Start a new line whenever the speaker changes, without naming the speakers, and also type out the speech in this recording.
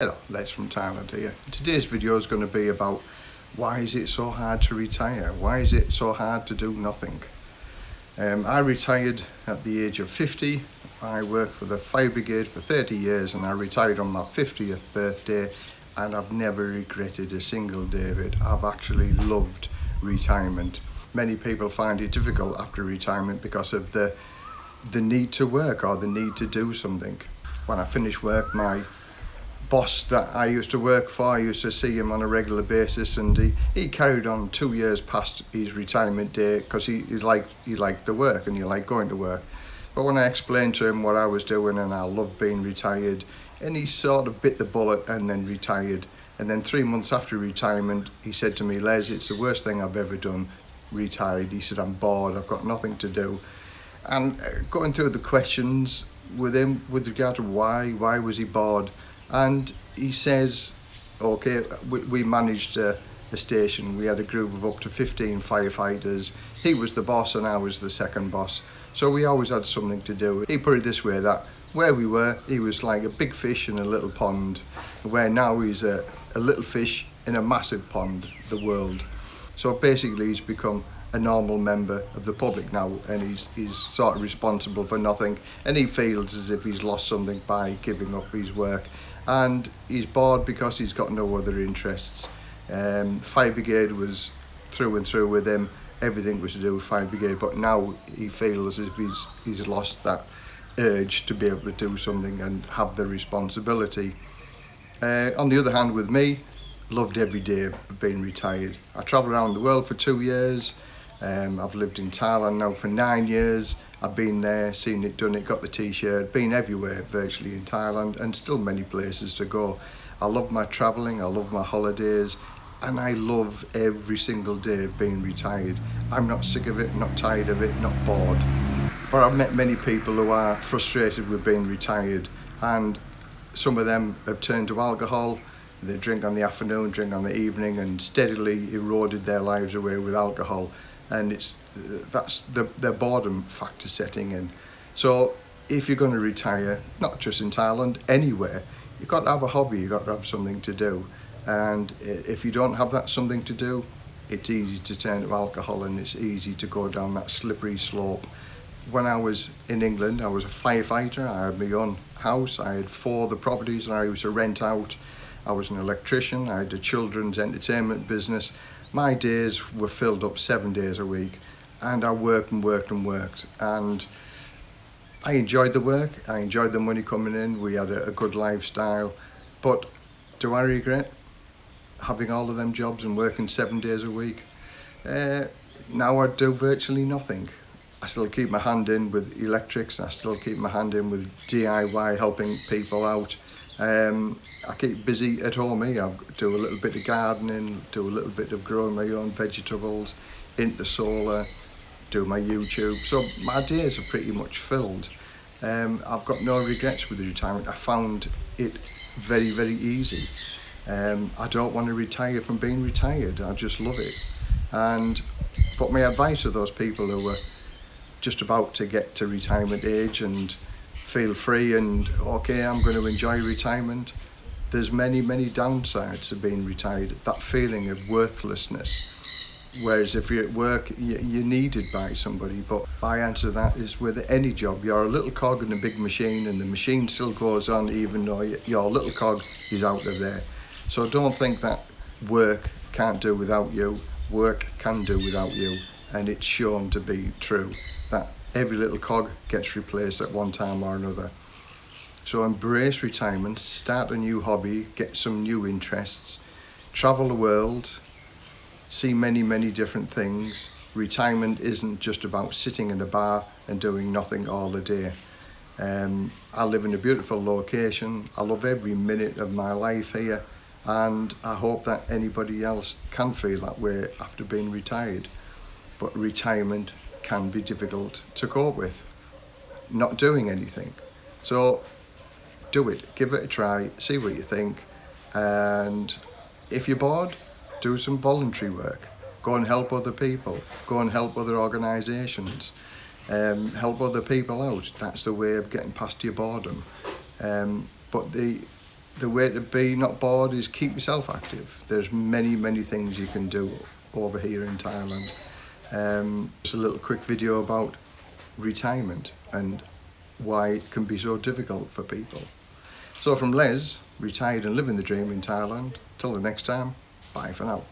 Hello, Les from Thailand here. Today's video is going to be about why is it so hard to retire? Why is it so hard to do nothing? Um, I retired at the age of 50. I worked for the Fire Brigade for 30 years and I retired on my 50th birthday and I've never regretted a single day of it. I've actually loved retirement. Many people find it difficult after retirement because of the, the need to work or the need to do something. When I finish work, my boss that I used to work for, I used to see him on a regular basis and he, he carried on two years past his retirement day because he, he, liked, he liked the work and he liked going to work. But when I explained to him what I was doing and I loved being retired, and he sort of bit the bullet and then retired. And then three months after retirement, he said to me, Les, it's the worst thing I've ever done, retired. He said, I'm bored, I've got nothing to do. And uh, going through the questions with him with regard to why, why was he bored? and he says, okay, we, we managed uh, a, a station, we had a group of up to 15 firefighters, he was the boss and I was the second boss, so we always had something to do. He put it this way, that where we were, he was like a big fish in a little pond, where now he's a, a little fish in a massive pond, the world. So basically he's become a normal member of the public now and he's, he's sort of responsible for nothing. And he feels as if he's lost something by giving up his work and he's bored because he's got no other interests. Um, Fire Brigade was through and through with him, everything was to do with Fire Brigade, but now he feels as if he's, he's lost that urge to be able to do something and have the responsibility. Uh, on the other hand, with me, loved every day of being retired. I travelled around the world for two years. Um, I've lived in Thailand now for nine years. I've been there, seen it done it, got the t-shirt, been everywhere virtually in Thailand and still many places to go. I love my travelling, I love my holidays and I love every single day of being retired. I'm not sick of it, not tired of it, not bored. But I've met many people who are frustrated with being retired and some of them have turned to alcohol, they drink on the afternoon, drink on the evening and steadily eroded their lives away with alcohol. And it's that's the, the boredom factor setting in. So if you're going to retire, not just in Thailand, anywhere, you've got to have a hobby, you've got to have something to do. And if you don't have that something to do, it's easy to turn to alcohol and it's easy to go down that slippery slope. When I was in England, I was a firefighter, I had my own house, I had four the properties and I used to rent out. I was an electrician, I had a children's entertainment business my days were filled up seven days a week and I worked and worked and worked and I enjoyed the work, I enjoyed the money coming in, we had a, a good lifestyle but do I regret having all of them jobs and working seven days a week? Uh, now I do virtually nothing. I still keep my hand in with electrics, I still keep my hand in with DIY helping people out. Um, I keep busy at home eh, here. I do a little bit of gardening, do a little bit of growing my own vegetables, into solar, do my YouTube. So my days are pretty much filled. Um, I've got no regrets with the retirement. I found it very, very easy. Um, I don't want to retire from being retired. I just love it. And but my advice to those people who were just about to get to retirement age and feel free and okay I'm going to enjoy retirement. There's many many downsides of being retired that feeling of worthlessness. Whereas if you're at work you're needed by somebody but my answer to that is with any job you're a little cog in a big machine and the machine still goes on even though your little cog is out of there. So don't think that work can't do without you. Work can do without you and it's shown to be true that every little cog gets replaced at one time or another. So embrace retirement, start a new hobby, get some new interests, travel the world, see many, many different things. Retirement isn't just about sitting in a bar and doing nothing all the day. Um, I live in a beautiful location. I love every minute of my life here and I hope that anybody else can feel that way after being retired. But retirement can be difficult to cope with, not doing anything. So do it, give it a try, see what you think, and if you're bored, do some voluntary work. Go and help other people, go and help other organisations, um, help other people out. That's the way of getting past your boredom. Um, but the the way to be not bored is keep yourself active. There's many, many things you can do over here in Thailand. Um, a little quick video about retirement and why it can be so difficult for people. So from Les, retired and living the dream in Thailand, till the next time, bye for now.